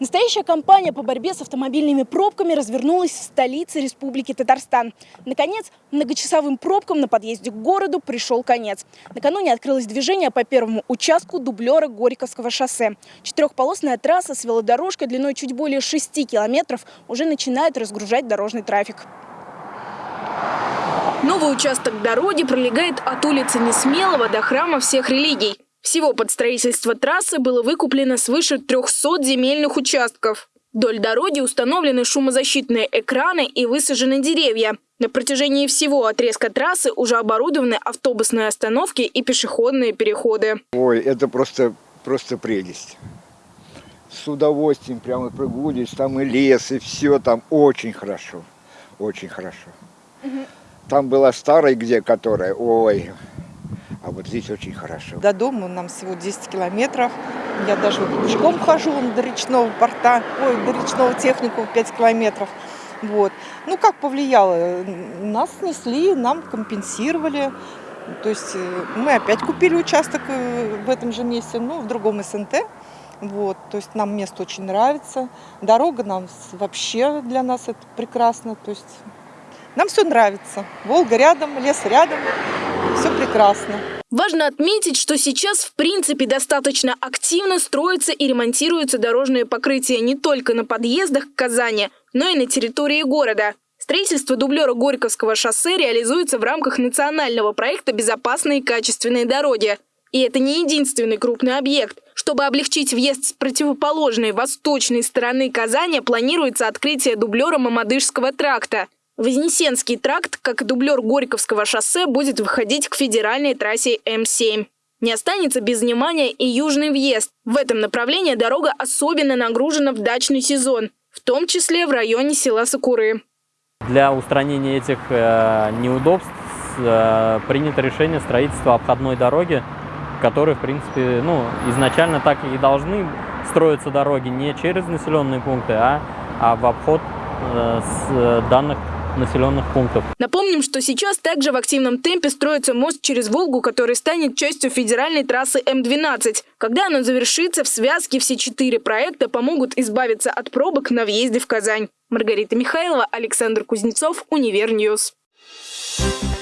Настоящая кампания по борьбе с автомобильными пробками развернулась в столице Республики Татарстан. Наконец, многочасовым пробкам на подъезде к городу пришел конец. Накануне открылось движение по первому участку дублера Горьковского шоссе. Четырехполосная трасса с велодорожкой длиной чуть более 6 километров уже начинает разгружать дорожный трафик. Новый участок дороги пролегает от улицы Несмелого до храма всех религий. Всего под строительство трассы было выкуплено свыше 300 земельных участков. Вдоль дороги установлены шумозащитные экраны и высажены деревья. На протяжении всего отрезка трассы уже оборудованы автобусные остановки и пешеходные переходы. Ой, это просто, просто прелесть. С удовольствием прямо прогуливаюсь, там и лес, и все там очень хорошо, очень хорошо. Там была старая где, которая, ой, а вот здесь очень хорошо. До дома нам всего 10 километров. Я даже пешком хожу до речного порта, ой, до речного техникума 5 километров. Вот. Ну, как повлияло? Нас снесли, нам компенсировали. То есть э, мы опять купили участок э, в этом же месте, ну, в другом СНТ. Вот, то есть нам место очень нравится. Дорога нам вообще для нас это прекрасно. То есть нам все нравится. Волга рядом, лес рядом все прекрасно. Важно отметить, что сейчас в принципе достаточно активно строятся и ремонтируются дорожные покрытия не только на подъездах к Казани, но и на территории города. Строительство дублера Горьковского шоссе реализуется в рамках национального проекта «Безопасные качественные дороги». И это не единственный крупный объект. Чтобы облегчить въезд с противоположной восточной стороны Казани, планируется открытие дублера Мамадышского тракта – Вознесенский тракт, как и дублер Горьковского шоссе, будет выходить к федеральной трассе М7. Не останется без внимания и южный въезд. В этом направлении дорога особенно нагружена в дачный сезон, в том числе в районе села Сакуры. Для устранения этих э, неудобств э, принято решение строительства обходной дороги, которые, в принципе, ну, изначально так и должны строиться дороги не через населенные пункты, а, а в обход э, с данных населенных пунктов. Напомним, что сейчас также в активном темпе строится мост через Волгу, который станет частью федеральной трассы М-12. Когда оно завершится, в связке все четыре проекта помогут избавиться от пробок на въезде в Казань. Маргарита Михайлова, Александр Кузнецов, Univer News. Thank you